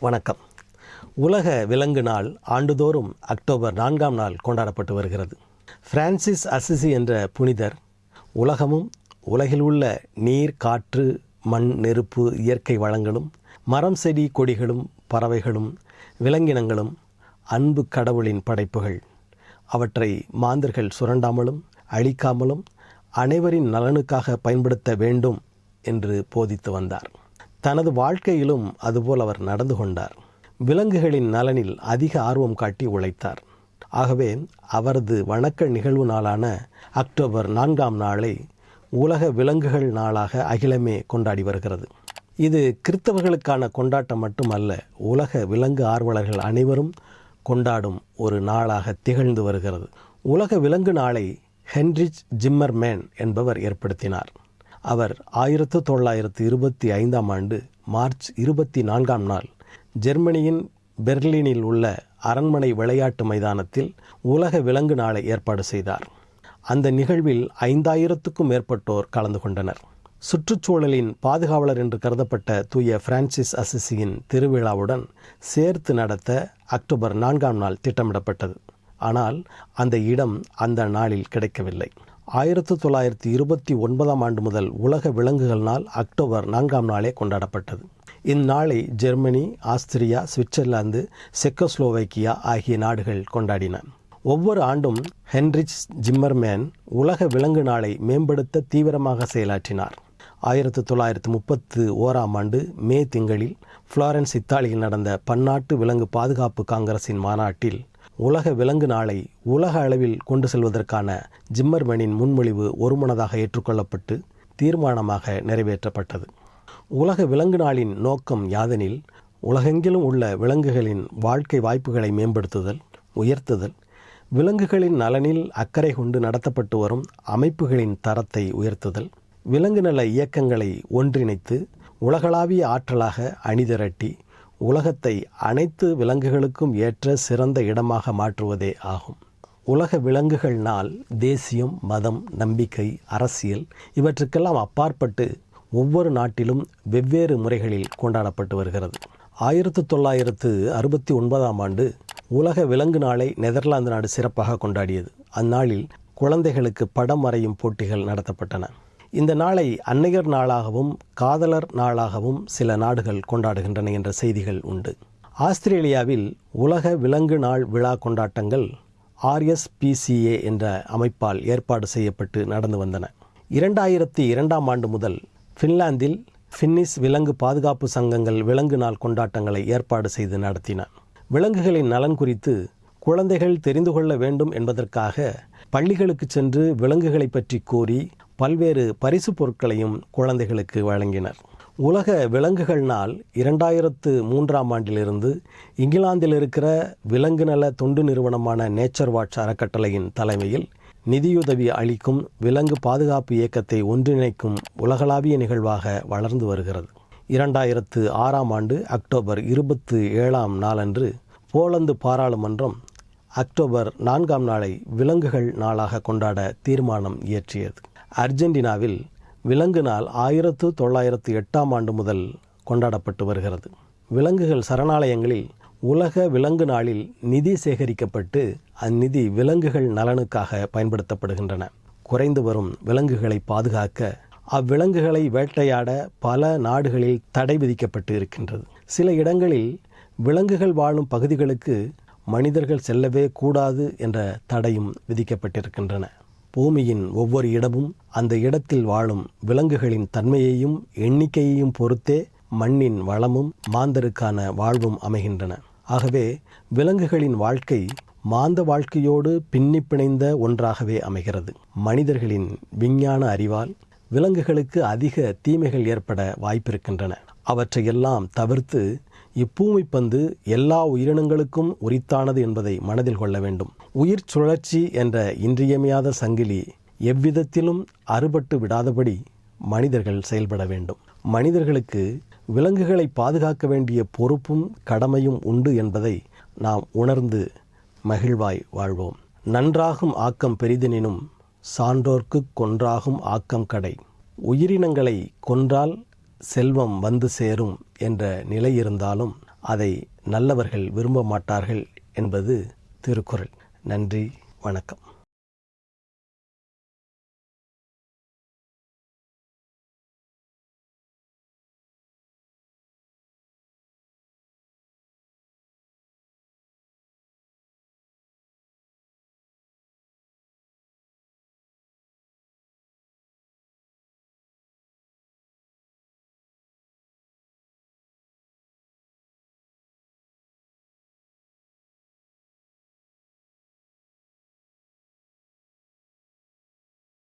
வணக்கம். உலக விலங்கு நாள் ஆண்டுதோறும் அக்டோபர் நான்காம் நாள் கொண்டாடப்பட்டு வருகிறது. பிரான்சிஸ் அசிசி என்ற புனிதர் உலகமும் உலகில் உள்ள நீர் காற்று மண் நெருப்பு இயற்கை வளங்களும் மரம் செடி கொடிகளும் பறவைகளும் விலங்கினங்களும் அன்பு கடவுளின் படைப்புகள். அவற்றை மாந்தர்கள் சுரண்டாமலும் அழிக்காமலும் அனைவரின் நலனுக்காக பயன்படுத்த வேண்டும் என்று போதித்து வந்தார். தனது வாழ்க்கையிலும் அதுபோல் அவர் நடந்து கொண்டார். விலங்குகளின் நலனில் அதிக ஆர்வம் காட்டி உழைத்தார். ஆகவே அவரது வணக்க நிகழ்வு நாளான அக்டோபர் நான்காம் நாளை உலக விலங்குகள் நாளாக அகிலமே கொண்டாடி வருகிறது. இது கிறித்தவர்களுக்கான கொண்டாட்டம் மட்டுமல்ல உலக விலங்கு ஆர்வலர்கள் அனைவரும் கொண்டாடும் ஒரு நாளாக திகழ்ந்து வருகிறது. உலக விலங்கு நாளை ஹென்ரிச் ஜிம்மர்மேன் என்பவர் ஏற்படுத்தினார். அவர் ஆயிரத்து தொள்ளாயிரத்து இருபத்தி ஐந்தாம் ஆண்டு மார்ச் இருபத்தி நான்காம் நாள் ஜெர்மனியின் பெர்லினில் உள்ள அரண்மனை விளையாட்டு மைதானத்தில் உலக விலங்கு நாளை ஏற்பாடு செய்தார். அந்த நிகழ்வில் ஐந்தாயிரத்துக்கும் மேற்பட்டோர் கலந்து கொண்டனர். சுற்றுச்சூழலின் பாதுகாவலர் என்று கருதப்பட்ட தூய பிரான்சிஸ் அசிசியின் திருவிழாவுடன் சேர்த்து நடத்த அக்டோபர் நான்காம் நாள் திட்டமிடப்பட்டது. ஆனால் அந்த இடம் அந்த நாளில் கிடைக்கவில்லை. ஆயிரத்து தொள்ளாயிரத்தி இருபத்தி ஒன்பதாம் ஆண்டு முதல் உலக விலங்குகள் நாள் அக்டோபர் நான்காம் நாளே கொண்டாடப்பட்டது. இந்நாளை ஜெர்மனி ஆஸ்திரியா சுவிட்சர்லாந்து செக்கோஸ்லோவைக்கியா ஆகிய நாடுகள் கொண்டாடின. ஒவ்வொரு ஆண்டும் ஹென்ரிச் ஜிம்மர்மேன் உலக விலங்கு நாளை மேம்படுத்த தீவிரமாக செயலாற்றினார். ஆயிரத்து தொள்ளாயிரத்து முப்பத்து ஓராம் ஆண்டு மே திங்களில் ஃப்ளாரன்ஸ் இத்தாலியில் நடந்த பன்னாட்டு விலங்கு பாதுகாப்பு காங்கிரசின் மாநாட்டில் உலக விலங்கு நாளை உலக அளவில் கொண்டு செல்வதற்கான ஜிம்மர்மேனின் முன்மொழிவு ஒருமனதாக ஏற்றுக்கொள்ளப்பட்டு தீர்மானமாக நிறைவேற்றப்பட்டது. உலக விலங்கு நாளின் நோக்கம் யாதெனில் உலகெங்கிலும் உள்ள விலங்குகளின் வாழ்க்கை வாய்ப்புகளை மேம்படுத்துதல் உயர்த்துதல் விலங்குகளின் நலனில் அக்கறை கொண்டு நடத்தப்பட்டு வரும் அமைப்புகளின் தரத்தை உயர்த்துதல் விலங்கு நல இயக்கங்களை ஒன்றிணைத்து உலகளாவிய ஆற்றலாக அணிதிரட்டி உலகத்தை அனைத்து விலங்குகளுக்கும் ஏற்ற சிறந்த இடமாக மாற்றுவதே ஆகும். உலக விலங்குகள் நாள் தேசியம் மதம் நம்பிக்கை அரசியல் இவற்றுக்கெல்லாம் அப்பாற்பட்டு ஒவ்வொரு நாட்டிலும் வெவ்வேறு முறைகளில் கொண்டாடப்பட்டு வருகிறது. ஆயிரத்து தொள்ளாயிரத்து அறுபத்தி ஒன்பதாம் ஆண்டு உலக விலங்கு நாளை நெதர்லாந்து நாடு சிறப்பாக கொண்டாடியது. அந்நாளில் குழந்தைகளுக்கு படம் வரையும் போட்டிகள் நடத்தப்பட்டன. இந்த நாளை அன்னையர் நாளாகவும் காதலர் நாளாகவும் சில நாடுகள் கொண்டாடுகின்றன என்ற செய்திகள் உண்டு. ஆஸ்திரேலியாவில் உலக விலங்கு நாள் விழா கொண்டாட்டங்கள் ஆர்எஸ்பிசிஏ என்ற அமைப்பால் ஏற்பாடு செய்யப்பட்டு நடந்து வந்தன. இரண்டாயிரத்தி இரண்டாம் ஆண்டு முதல் ஃபின்லாந்தில் ஃபின்னிஸ் விலங்கு பாதுகாப்பு சங்கங்கள் விலங்கு நாள் கொண்டாட்டங்களை ஏற்பாடு செய்து நடத்தின. விலங்குகளின் நலன் குறித்து குழந்தைகள் தெரிந்து கொள்ள வேண்டும் என்பதற்காக பள்ளிகளுக்கு சென்று விலங்குகளை பற்றி கூறி பல்வேறு பரிசு பொருட்களையும் குழந்தைகளுக்கு வழங்கினர். உலக விலங்குகள் நாள் இரண்டாயிரத்து மூன்றாம் ஆண்டிலிருந்து இங்கிலாந்தில் இருக்கிற விலங்கு நல தொண்டு நிறுவனமான நேச்சர் வாட்ச் அறக்கட்டளையின் தலைமையில் நிதியுதவி அளிக்கும் விலங்கு பாதுகாப்பு இயக்கத்தை ஒன்றிணைக்கும் உலகளாவிய நிகழ்வாக வளர்ந்து வருகிறது. இரண்டாயிரத்து ஆறாம் ஆண்டு அக்டோபர் இருபத்து ஏழாம் நாளன்று போலந்து பாராளுமன்றம் அக்டோபர் நான்காம் நாளை விலங்குகள் நாளாக கொண்டாட தீர்மானம் இயற்றியது. அர்ஜென்டினாவில் விலங்கு நாள் ஆயிரத்து தொள்ளாயிரத்து எட்டாம் ஆண்டு முதல் கொண்டாடப்பட்டு வருகிறது. விலங்குகள் சரணாலயங்களில் உலக விலங்கு நாளில் நிதி சேகரிக்கப்பட்டு அந்நிதி விலங்குகள் நலனுக்காக பயன்படுத்தப்படுகின்றன. குறைந்து வரும் விலங்குகளை பாதுகாக்க அவ்விலங்குகளை வேட்டையாட பல நாடுகளில் தடை விதிக்கப்பட்டு இருக்கின்றது. சில இடங்களில் விலங்குகள் வாழும் பகுதிகளுக்கு மனிதர்கள் செல்லவே கூடாது என்ற தடையும் விதிக்கப்பட்டிருக்கின்றன. பூமியின் ஒவ்வொரு இடமும் அந்த இடத்தில் வாழும் விலங்குகளின் தன்மையையும் எண்ணிக்கையையும் பொறுத்தே மண்ணின் வளமும் மாந்தருக்கான வாழ்வும் அமைகின்றன. ஆகவே விலங்குகளின் வாழ்க்கை மாந்த வாழ்க்கையோடு பின்னி பிணைந்த ஒன்றாகவே அமைகிறது. மனிதர்களின் விஞ்ஞான அறிவால் விலங்குகளுக்கு அதிக தீமைகள் ஏற்பட வாய்ப்பிருக்கின்றன. அவற்றையெல்லாம் தவிர்த்து இப்பூமி பந்து எல்லா உயிரினங்களுக்கும் உரித்தானது என்பதை மனதில் கொள்ள வேண்டும். உயிர் சுழற்சி என்ற இன்றியமையாத சங்கிலி எவ்விதத்திலும் அறுபட்டு விடாதபடி மனிதர்கள் செயல்பட வேண்டும். மனிதர்களுக்கு விலங்குகளை பாதுகாக்க வேண்டிய பொறுப்பும் கடமையும் உண்டு என்பதை நாம் உணர்ந்து மகிழ்வாய் வாழ்வோம். நன்றாகும் ஆக்கம் பெரிதெனினும் சான்றோர்க்கு கொன்றாகும் ஆக்கம் கடை. உயிரினங்களை கொன்றால் செல்வம் வந்து சேரும் என்ற நிலை இருந்தாலும் அதை நல்லவர்கள் விரும்ப மாட்டார்கள் என்பது திருக்குறள். நன்றி வணக்கம்.